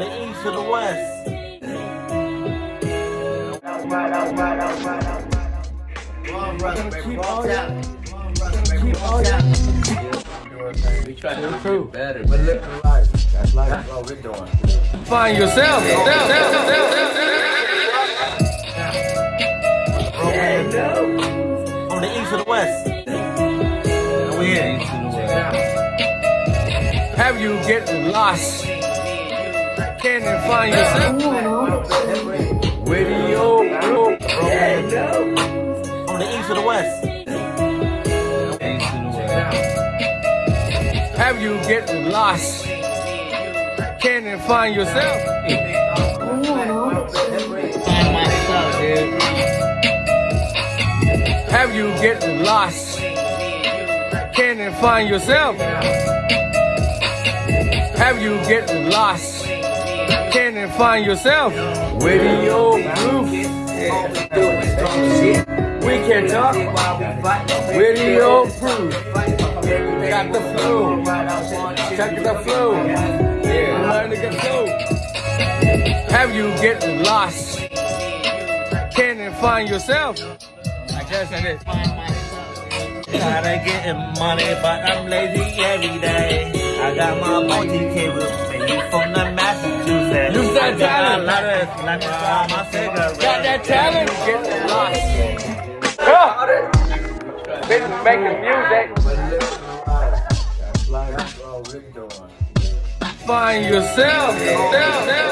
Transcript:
the east to the west. Keep all your, keep all your. We try to do better. We're living life. That's life. That's what we're doing. Find yourself. Self, self, self, self, From the east to the west. We here. East to the west. Have you get lost? Can you find yourself? Where do you? From the east to the west. Have you get lost? Can you find yourself? Find myself, dude. Have you get lost? Can you find yourself? Have you get lost? Can you find yourself? Where do you groove? We can talk. You prove? Got the flow. Check the flow. Yeah, learn to get flow. Have you get lost? Can you find yourself? I guess that is. Gotta getting money, but I'm lazy every day. I got my multi Got that talent? Get lost. Huh? Been making music. We're living life. That's life. That's what we're doing. Find yourself. Self, self.